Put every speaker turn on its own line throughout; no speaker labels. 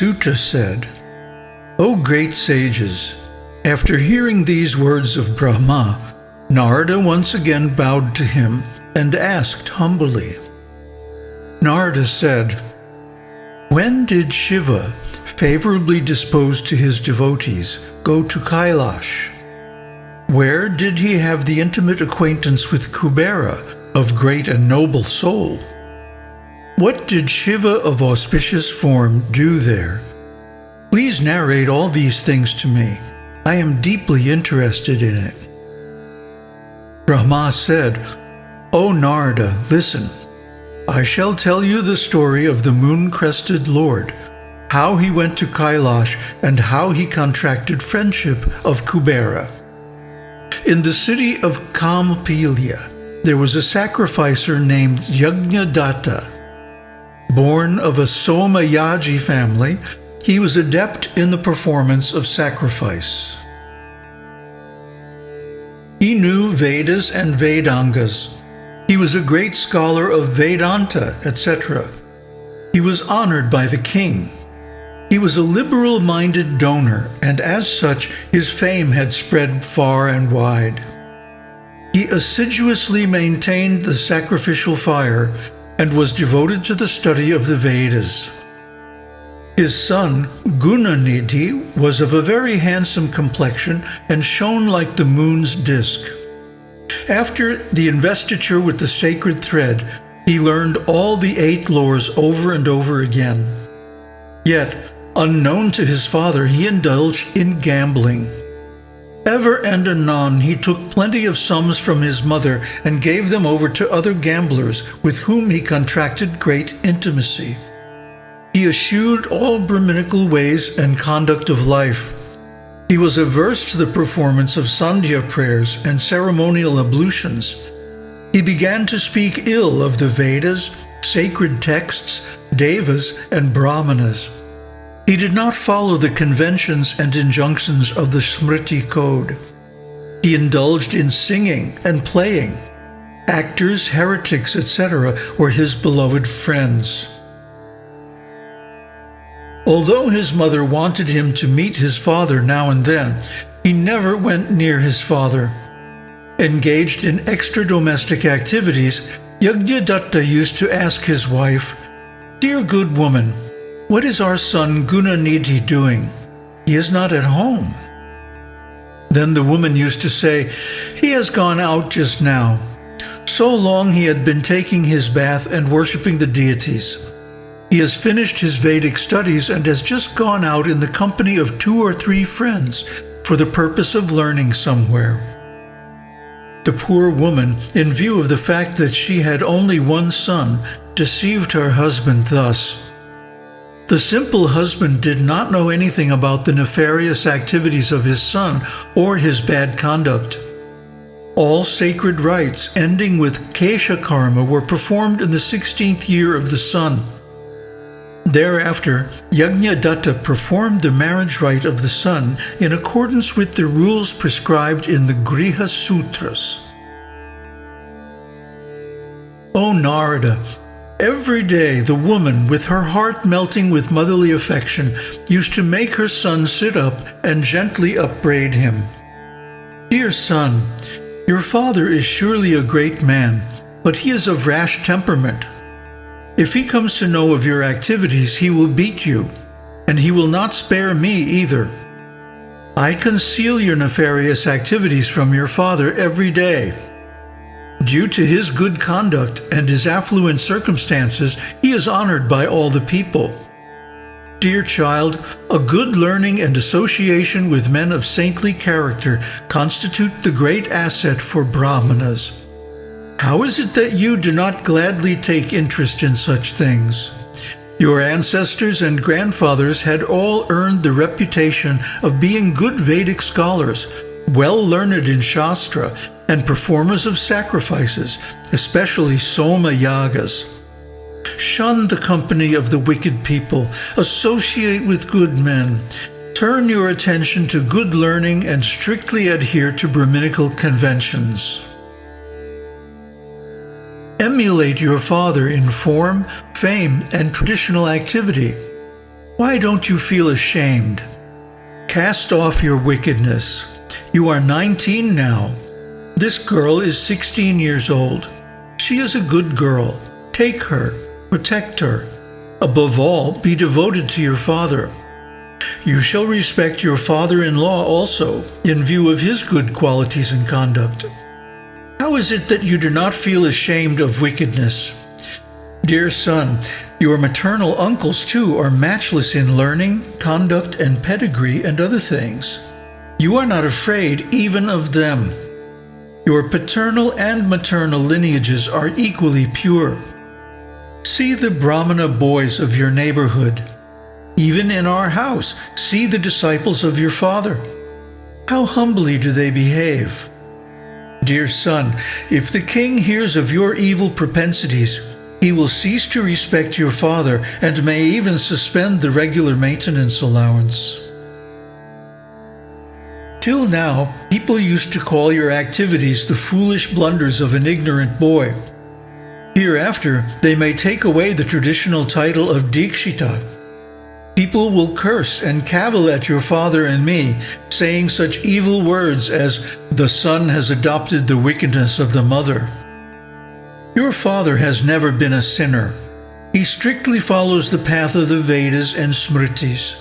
Suta said, O great sages, after hearing these words of Brahma, Narada once again bowed to him and asked humbly. Narada said, When did Shiva, favorably disposed to his devotees, go to Kailash? Where did he have the intimate acquaintance with Kubera, of great and noble soul? What did Shiva of auspicious form do there? Please narrate all these things to me. I am deeply interested in it. Brahma said, O Narada, listen. I shall tell you the story of the moon-crested Lord, how he went to Kailash and how he contracted friendship of Kubera. In the city of Kampilya, there was a sacrificer named Yajnadatta. Born of a Somayaji family, he was adept in the performance of sacrifice. He knew Vedas and Vedangas. He was a great scholar of Vedanta, etc. He was honored by the king. He was a liberal-minded donor, and as such, his fame had spread far and wide. He assiduously maintained the sacrificial fire and was devoted to the study of the Vedas. His son, Gunanidhi, was of a very handsome complexion and shone like the moon's disk. After the investiture with the sacred thread, he learned all the eight lores over and over again. Yet, Unknown to his father, he indulged in gambling. Ever and anon he took plenty of sums from his mother and gave them over to other gamblers with whom he contracted great intimacy. He eschewed all Brahminical ways and conduct of life. He was averse to the performance of Sandhya prayers and ceremonial ablutions. He began to speak ill of the Vedas, sacred texts, Devas, and Brahmanas. He did not follow the conventions and injunctions of the Smriti code. He indulged in singing and playing. Actors, heretics, etc. were his beloved friends. Although his mother wanted him to meet his father now and then, he never went near his father. Engaged in extra-domestic activities, Yajnadatta used to ask his wife, Dear good woman, what is our son Gunanidhi doing? He is not at home. Then the woman used to say, He has gone out just now. So long he had been taking his bath and worshipping the deities. He has finished his Vedic studies and has just gone out in the company of two or three friends for the purpose of learning somewhere. The poor woman, in view of the fact that she had only one son, deceived her husband thus. The simple husband did not know anything about the nefarious activities of his son or his bad conduct. All sacred rites ending with Kesha Karma were performed in the 16th year of the son. Thereafter, Yajnadatta performed the marriage rite of the son in accordance with the rules prescribed in the Griha Sutras. O Narada, Every day the woman, with her heart melting with motherly affection, used to make her son sit up and gently upbraid him. Dear son, your father is surely a great man, but he is of rash temperament. If he comes to know of your activities, he will beat you, and he will not spare me either. I conceal your nefarious activities from your father every day. Due to his good conduct and his affluent circumstances, he is honored by all the people. Dear child, a good learning and association with men of saintly character constitute the great asset for brahmanas. How is it that you do not gladly take interest in such things? Your ancestors and grandfathers had all earned the reputation of being good Vedic scholars, well learned in Shastra, and performers of sacrifices, especially Soma Yagas. Shun the company of the wicked people, associate with good men, turn your attention to good learning and strictly adhere to Brahminical conventions. Emulate your father in form, fame, and traditional activity. Why don't you feel ashamed? Cast off your wickedness. You are 19 now. This girl is 16 years old. She is a good girl. Take her, protect her. Above all, be devoted to your father. You shall respect your father in law also, in view of his good qualities and conduct. How is it that you do not feel ashamed of wickedness? Dear son, your maternal uncles too are matchless in learning, conduct, and pedigree and other things. You are not afraid even of them. Your paternal and maternal lineages are equally pure. See the Brahmana boys of your neighborhood. Even in our house, see the disciples of your father. How humbly do they behave. Dear son, if the king hears of your evil propensities, he will cease to respect your father and may even suspend the regular maintenance allowance. Till now, people used to call your activities the foolish blunders of an ignorant boy. Hereafter, they may take away the traditional title of Dikshita. People will curse and cavil at your father and me, saying such evil words as, the son has adopted the wickedness of the mother. Your father has never been a sinner. He strictly follows the path of the Vedas and Smritis.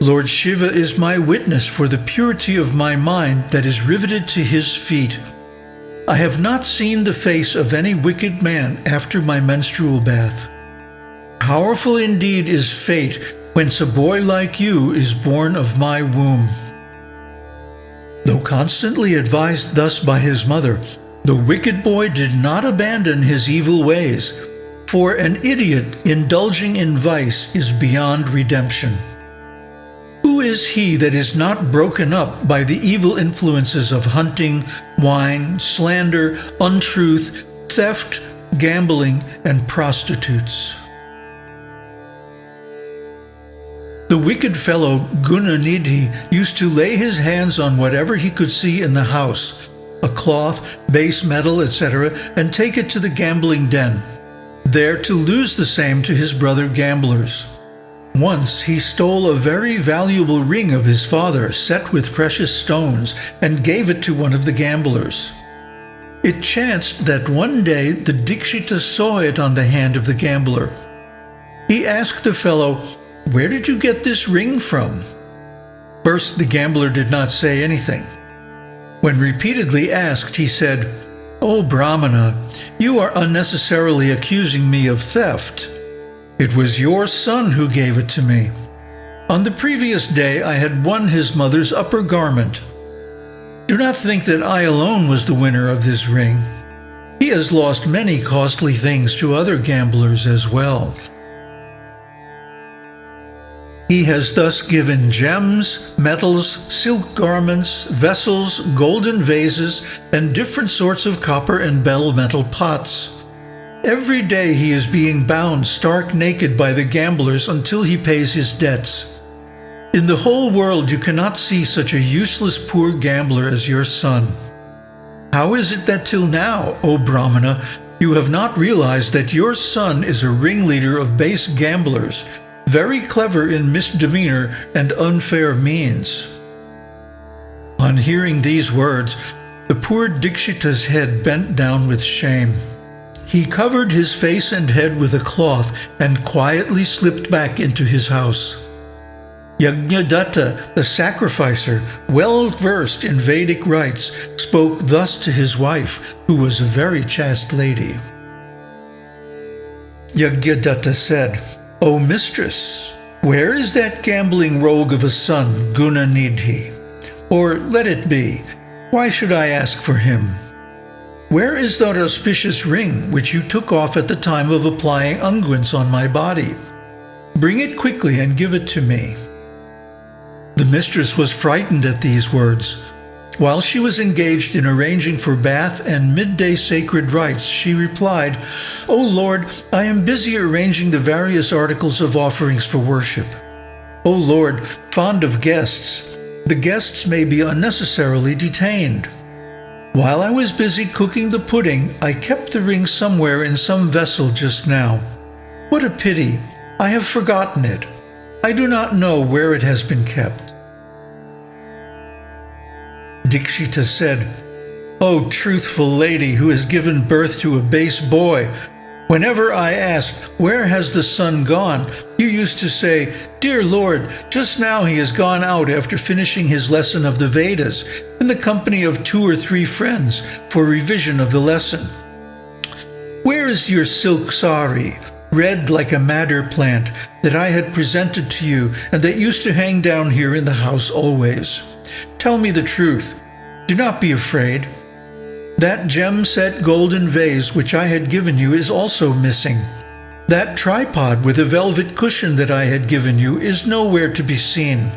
Lord Shiva is my witness for the purity of my mind that is riveted to his feet. I have not seen the face of any wicked man after my menstrual bath. Powerful indeed is fate whence a boy like you is born of my womb. Though constantly advised thus by his mother, the wicked boy did not abandon his evil ways, for an idiot indulging in vice is beyond redemption. Who is he that is not broken up by the evil influences of hunting, wine, slander, untruth, theft, gambling, and prostitutes? The wicked fellow Gunanidhi used to lay his hands on whatever he could see in the house, a cloth, base metal, etc., and take it to the gambling den, there to lose the same to his brother gamblers. Once he stole a very valuable ring of his father set with precious stones and gave it to one of the gamblers. It chanced that one day the Dikshita saw it on the hand of the gambler. He asked the fellow, Where did you get this ring from? First, the gambler did not say anything. When repeatedly asked, he said, O Brahmana, you are unnecessarily accusing me of theft. It was your son who gave it to me. On the previous day I had won his mother's upper garment. Do not think that I alone was the winner of this ring. He has lost many costly things to other gamblers as well. He has thus given gems, metals, silk garments, vessels, golden vases, and different sorts of copper and bell metal pots. Every day he is being bound stark naked by the gamblers until he pays his debts. In the whole world you cannot see such a useless poor gambler as your son. How is it that till now, O Brahmana, you have not realized that your son is a ringleader of base gamblers very clever in misdemeanor and unfair means. On hearing these words, the poor Dikshita's head bent down with shame. He covered his face and head with a cloth and quietly slipped back into his house. Yajnadatta, the sacrificer, well versed in Vedic rites, spoke thus to his wife, who was a very chaste lady. Yajnadatta said, O mistress, where is that gambling rogue of a son, Gunanidhi? Or let it be, why should I ask for him? Where is that auspicious ring which you took off at the time of applying unguents on my body? Bring it quickly and give it to me. The mistress was frightened at these words, while she was engaged in arranging for bath and midday sacred rites, she replied, O Lord, I am busy arranging the various articles of offerings for worship. O Lord, fond of guests, the guests may be unnecessarily detained. While I was busy cooking the pudding, I kept the ring somewhere in some vessel just now. What a pity! I have forgotten it. I do not know where it has been kept. Dikshita said, O truthful lady who has given birth to a base boy, whenever I asked, Where has the son gone? you used to say, Dear Lord, just now he has gone out after finishing his lesson of the Vedas in the company of two or three friends for revision of the lesson. Where is your silk sari, red like a madder plant, that I had presented to you and that used to hang down here in the house always? Tell me the truth. Do not be afraid. That gem-set golden vase which I had given you is also missing. That tripod with a velvet cushion that I had given you is nowhere to be seen.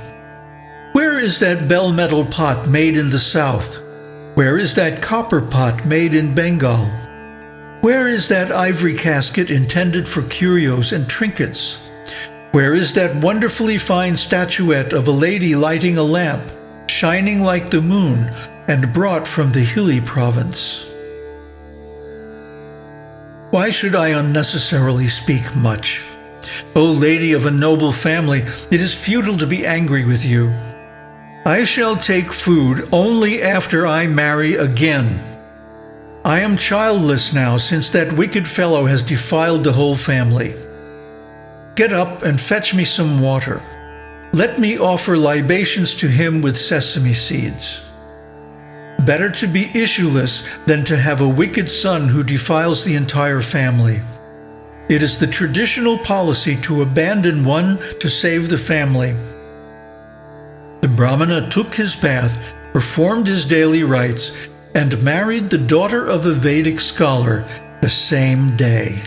Where is that bell metal pot made in the south? Where is that copper pot made in Bengal? Where is that ivory casket intended for curios and trinkets? Where is that wonderfully fine statuette of a lady lighting a lamp, shining like the moon, and brought from the hilly province? Why should I unnecessarily speak much? O lady of a noble family, it is futile to be angry with you. I shall take food only after I marry again. I am childless now, since that wicked fellow has defiled the whole family. Get up and fetch me some water. Let me offer libations to him with sesame seeds. Better to be issueless than to have a wicked son who defiles the entire family. It is the traditional policy to abandon one to save the family. The Brahmana took his bath, performed his daily rites, and married the daughter of a Vedic scholar the same day.